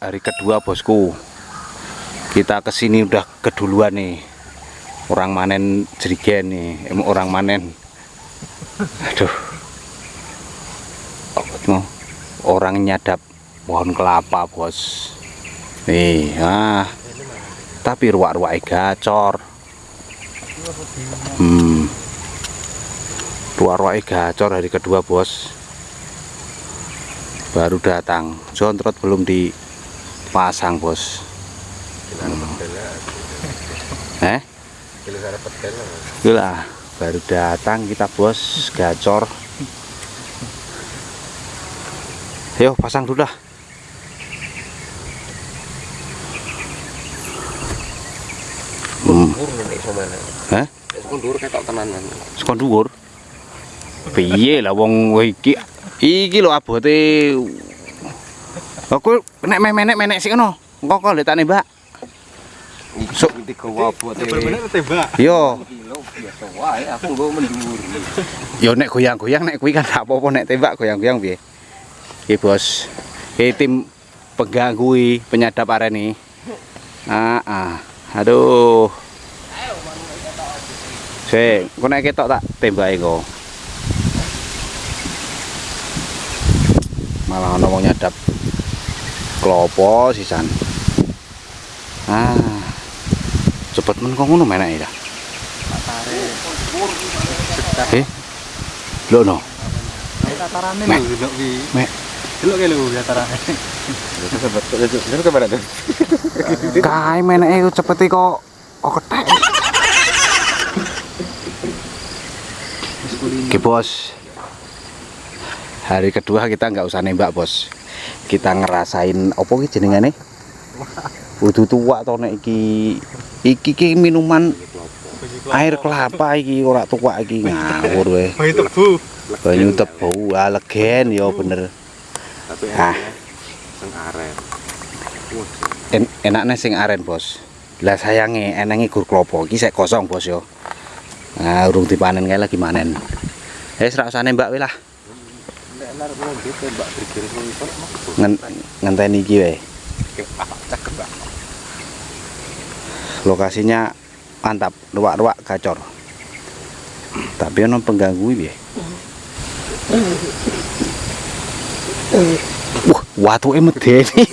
hari kedua bosku. Kita ke sini udah keduluan nih. Orang manen jerigen nih em, orang manen. Aduh. Orang nyadap pohon kelapa bos. Nih ah. Tapi ruak-ruak gacor. Hmm. Ruak-ruak gacor hari kedua bos. Baru datang. Jontrot belum dipasang bos. Eh? Itulah baru datang kita bos. Gacor. Ayo pasang dulu dah. Hmm. Hah? Sekundur ketok tenanan. sekon dhuwur. Piye lah wong iki? Iki lho abote aku nek menek menek sik ngono engko kok lek tak nembak Sok. Bener-bener tembak. yo kilo biasa wae aku nggo mendur. yo nek goyang-goyang nek kuwi kan gak apa-apa nek tembak goyang-goyang piye iki bos iki tim pengganggu iki, penyadap areni ah ah aduh Sik, kok nek ketok tak tembake kok. Malah ana wong nyadap klopo sisan. Ah. Cepet men kok ngono menake ya. Eh. Lho no. Tatarane Mek. lho delok wi. Mek. Delok ke lho tatarane. Itu ke mana tuh? Kae meneke cepet kok kok ketek. Oke bos Hari kedua kita nggak usah nembak bos Kita ngerasain Apa ini jenengane? Udah tua atau nek iki. Iki ki minuman air kelapa iki ora tua iki. Ngawur weh Bayi tebu. banyu tebu. Ah legen ya bener. Tapi Ah. sing aren. en enaknya sing aren bos. Lah sayange enange gur klopo iki sek kosong bos yo nah urung dipanen kae lagi manen. Wis ra usah nembak weh lah ngenteni iki wae Cakep, Pak. lokasinya mantap ruak-ruak gacor tapi ono pengganggu piye Wah, watuke medeni.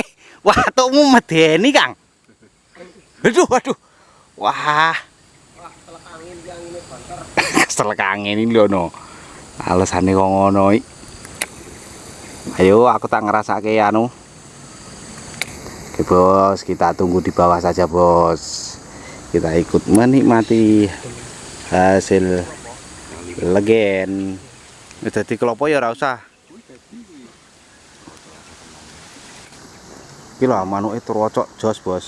Watukmu medeni, Kang. Aduh, aduh. Wah. Keselek angin ini lho no. Alesane kok ngono iki. Ayo aku tak ngerasake anu. Oke, Bos, kita tunggu di bawah saja, Bos. Kita ikut menikmati hasil legen. Dadi kelopo ya usah. Iki lho manuke trocok jos, Bos.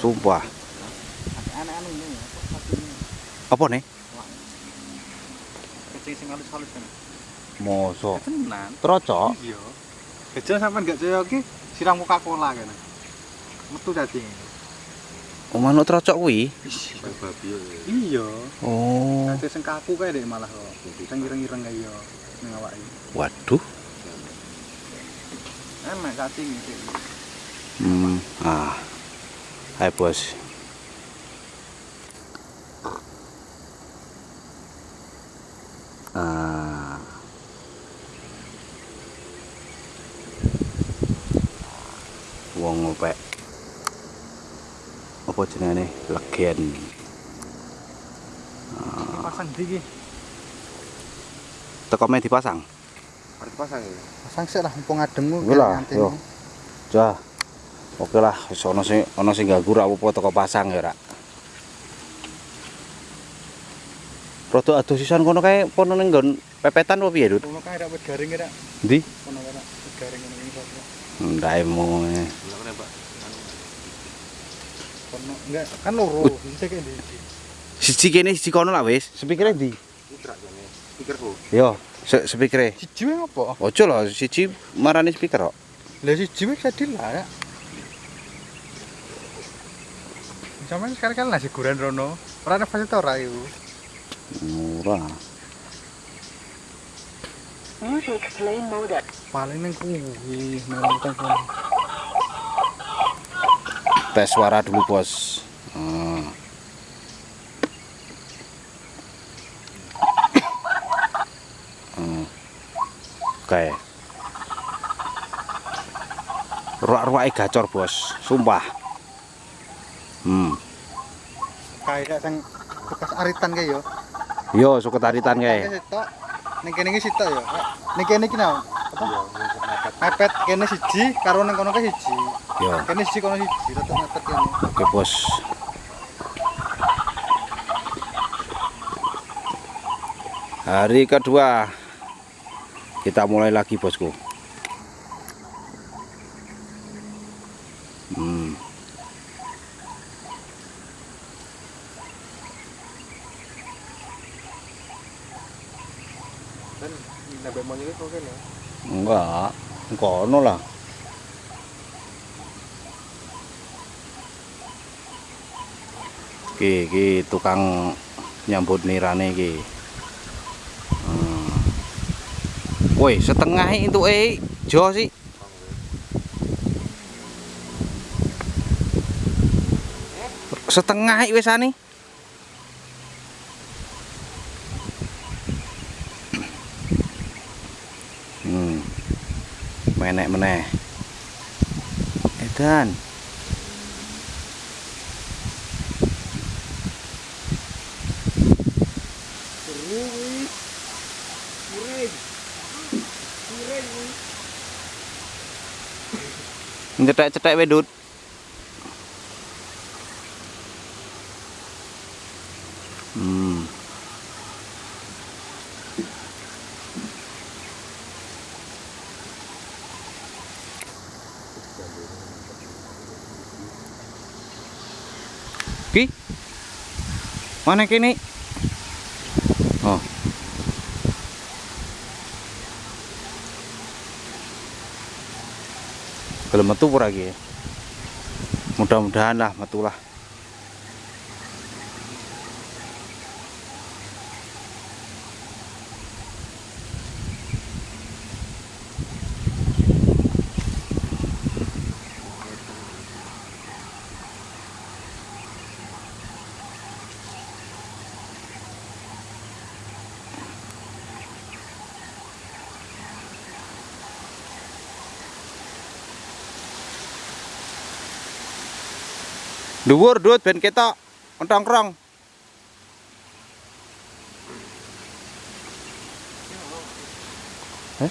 Sumpah. Apa nih? Mosok Tenan. trocok. Iya. Kecil sampean gak jaya ki siram Coca-Cola kan. Metu cacing. Oh, manuk trocok kuwi. Babi ya. Iya. Oh. Kecil sing kaku kae dek malah kok. Sing ireng-ireng kae yo ning awake. Waduh. Enak cacing iki. Hmm. Ah. Hai, Bos. Ah. Wong ngopek. Apa jenenge? Legen. Pasang ndi iki? Teko me dipasang. Arep pasang ya. Pasang sik lah mumpung adem ku. Lah, yo. Jah. Oke lah, wis ana sing ana sing ganggu ra apa teko pasang ya, Rak. Rodok adoh sisan kono kae pono ning nggon pepetan apa piye, Dut? Kono kae rak wit garing rak. Ndi? Kono kae rak garing Ndaemu. Lah nembak. Kono enggak kan loro. Kae ndi. Siji kene siji kono lah wis. Sepikire ndi? Pikirku. Yo, se sepikire. Siji wae apa? Ojo lho siji marani speaker kok. Lah siji wae sadil lah ya. Sampeyan sekali-kali nasi goreng rono. Ora nafas ta ora iku. Murah. Music playing mode. Paling neng kuwi nang kono. tes suara dulu bos Hmm. Hmm. oke ruak-ruak gacor bos sumpah hmm Kayak sing bekas aritan kae yo. yo suka taritan kayak Kayak. Ning kene iki sitok yo. Ning kene iki nang apa? Mepet kene siji karo ning kono ke siji. yo Kene siji kono siji, tetep mepet kene. oke bos hari kedua kita mulai lagi bosku Kan iki kok kene. enggak kono lah Ki, ki tukang nyambut nirane ki. Hmm. Woi, setengah itu eh jo sih. Setengah wis ane. Menek meneh. Edan. Cetek-cetek wedut. Ki. Mana kini? Oh. Belum metu lagi ya. Mudah-mudahan lah metu Dhuwur dut ben ketok ontongkrong. Eh?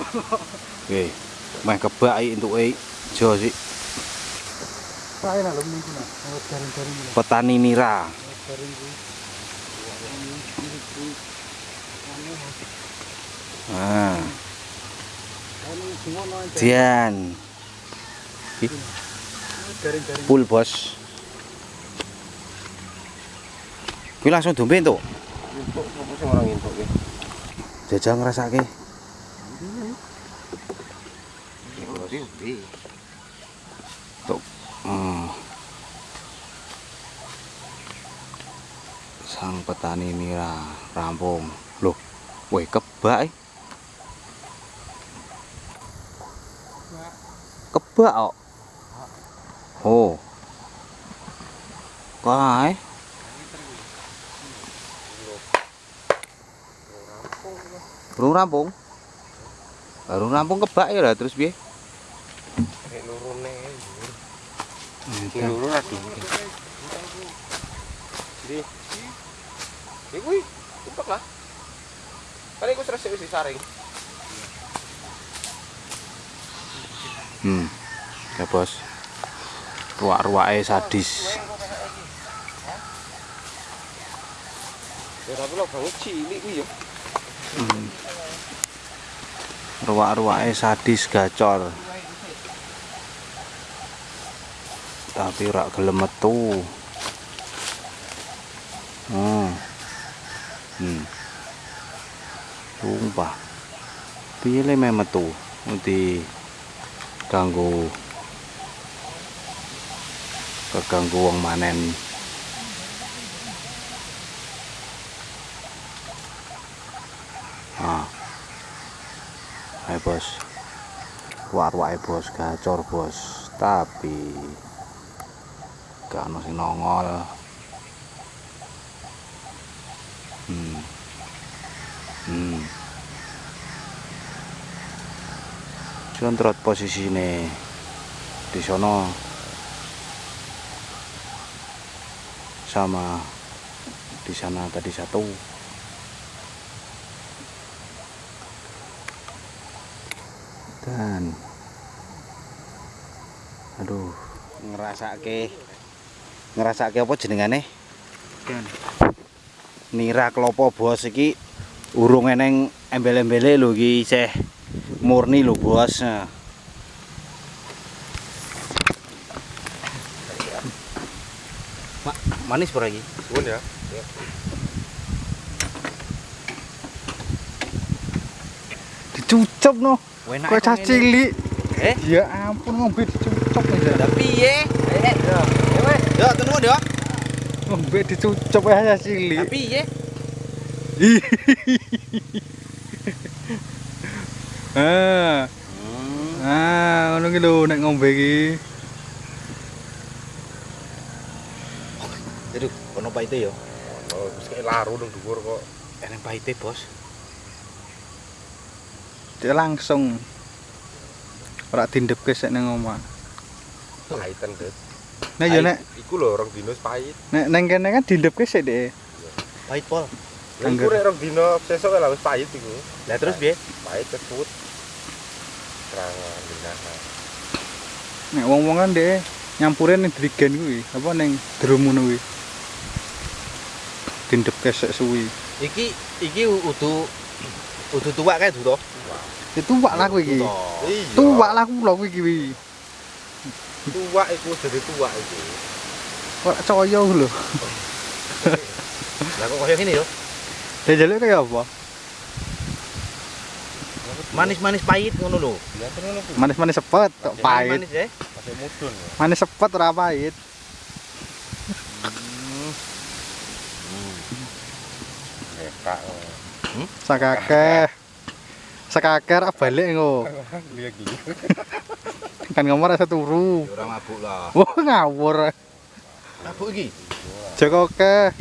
nang lho niku nah. Garing-garing iki. Petani nira. Ah, aja. Dian. Full, Bos. Kuwi langsung dombe entuk. Entuk sing ora entuk iki? Jajal ngrasake. Tuh. Hmm. Sang petani nira rampung. Loh, weh kebak. eh. Kebak kok. Oh. Kae. Burung rampung. Burung rampung kebak ya lah terus piye? Kayak lurune. Sing luru ra dhuwur. Ndi? Iki kuwi, tumpek lah. Kan iku resik wis disaring. Hmm. Ya bos. Ruak-ruake sadis. Ya tapi lo banget cilik kuwi ya. Hmm. Ruak-ruake sadis gacor. Tapi ora gelem metu. Hmm. Hmm. Sumpah. Meh metu? Nanti ganggu keganggu wong manen ah ayo bos war wae bos gacor bos tapi gak ono sing nongol. Hmm. Hmm. Controt posisine di sono sama di sana tadi satu. Dan aduh. Ngerasake ngerasake apa jenengane Dan nira klopo bos iki urung eneng embel-embele lho iki isih murni lho bos Nah. Mak, manis pura iki? Suwun ya. dicucup no. Cah cilik. Eh? Ya ampun ngombe dicucup nih. Lah Ya wes, yo tunggu yo. Ngombe dicucup ya cah cilik. Lah piye? Ah, ah ngono ki lho nek ngombe iki. Aduh, kono paite yo. Oh, wis kayak laru nang dhuwur kok. Eneng paite, Bos. Dia langsung ora dindepke sik nang omah. Pahitan, Dek. Nah ya nek Iku lho orang dino wis pahit. nek nang kene kan dindepke sik Dek. Pahit pol. Lah iku rek orang dino sesuk lah wis pahit iku. Lah terus piye? Pahit kesut. Serangan gendahan. Nek wong-wong kan Dek nyampure ning drigen kuwi, apa ning drum ngono kuwi. Dindepke sik suwi. Iki iki udu udu tuwak kae to. Itu wak lah kuwi iki. Tuwak lah kula kuwi iki. Tuwak iku jadi tuwak iku. Ora caya lho. Lah kok kaya ngene yo. Lah jaluk kaya apa? Manis-manis pahit ngono lho. Manis-manis sepet, kok pahit. Manis ya. Masih mudun ya. Manis sepet ora pahit. Nekak. Sakakeh. Sakakeh ra balik engko. Kan ngomong rasa turu. Ora mabuk lah. Wah ngawur. Mabuk iki. Joko ke.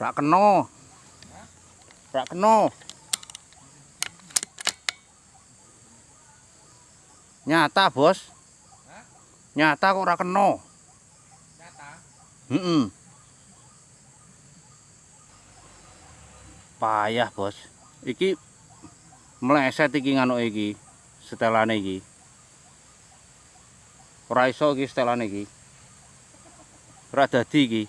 Rak kena. Rak kena. Nyata, Bos. Nyata kok ora kena. Nyata? Heeh. Payah, Bos. Iki meleset iki nganuke iki setelane iki ora iso iki setelane iki ora dadi iki